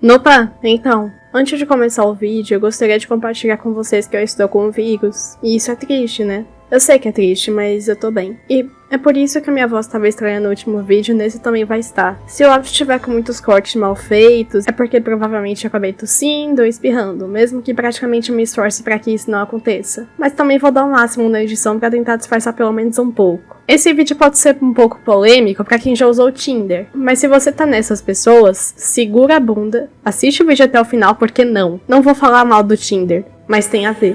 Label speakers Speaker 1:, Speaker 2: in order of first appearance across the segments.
Speaker 1: Opa, então, antes de começar o vídeo, eu gostaria de compartilhar com vocês que eu estou com o vírus. E isso é triste, né? Eu sei que é triste, mas eu tô bem. E é por isso que a minha voz estava estranha no último vídeo, nesse também vai estar. Se o áudio estiver com muitos cortes mal feitos, é porque provavelmente eu acabei tossindo ou espirrando, mesmo que praticamente me esforce para que isso não aconteça. Mas também vou dar o um máximo na edição para tentar disfarçar pelo menos um pouco. Esse vídeo pode ser um pouco polêmico para quem já usou o Tinder, mas se você tá nessas pessoas, segura a bunda, assiste o vídeo até o final porque não, não vou falar mal do Tinder, mas tem a ver.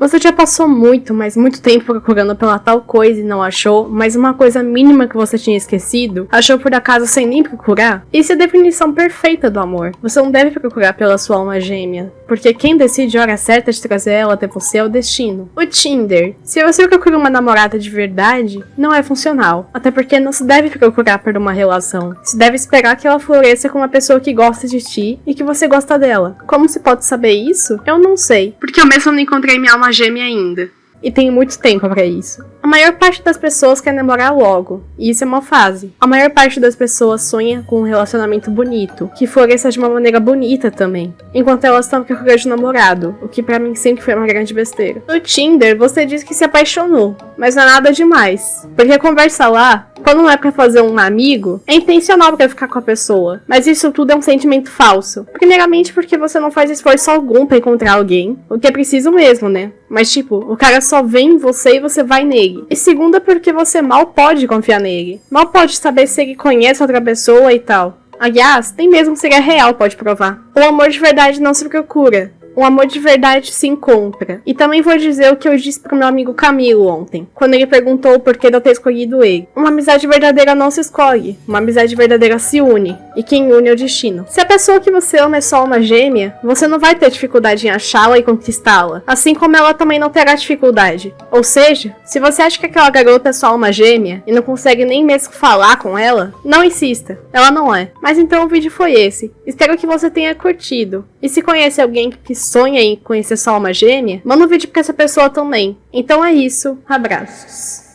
Speaker 1: Você já passou muito, mas muito tempo procurando pela tal coisa e não achou, mas uma coisa mínima que você tinha esquecido, achou por acaso sem nem procurar? Isso é a definição perfeita do amor. Você não deve procurar pela sua alma gêmea, porque quem decide a hora certa de trazer ela até você é o destino. O Tinder. Se você procura uma namorada de verdade, não é funcional, até porque não se deve procurar por uma relação. Se deve esperar que ela floresça com uma pessoa que gosta de ti e que você gosta dela. Como se pode saber isso? Eu não sei, porque eu mesmo não encontrei minha alma gêmea ainda. E tenho muito tempo para isso. A maior parte das pessoas quer namorar logo, e isso é uma fase. A maior parte das pessoas sonha com um relacionamento bonito, que floresça de uma maneira bonita também, enquanto elas estão procurando um namorado, o que para mim sempre foi uma grande besteira. No Tinder, você diz que se apaixonou, mas não é nada demais, porque conversa lá quando não é para fazer um amigo, é intencional para ficar com a pessoa. Mas isso tudo é um sentimento falso. Primeiramente porque você não faz esforço algum para encontrar alguém, o que é preciso mesmo, né? Mas tipo, o cara só vem em você e você vai nele. E segunda porque você mal pode confiar nele. Mal pode saber se ele conhece outra pessoa e tal. Aliás, nem mesmo se ele é real pode provar. O amor de verdade não se procura, o amor de verdade se encontra. E também vou dizer o que eu disse pro meu amigo Camilo ontem, quando ele perguntou o porquê de eu ter escolhido ele. Uma amizade verdadeira não se escolhe, uma amizade verdadeira se une, e quem une é o destino. Se a pessoa que você ama é só uma gêmea, você não vai ter dificuldade em achá-la e conquistá-la, assim como ela também não terá dificuldade. Ou seja, se você acha que aquela garota é só uma gêmea e não consegue nem mesmo falar com ela, não insista, ela não é. Mas então o vídeo foi esse. Espero que você tenha curtido. E se conhece alguém que sonha em conhecer sua alma gêmea, manda um vídeo pra essa pessoa também. Então é isso, abraços.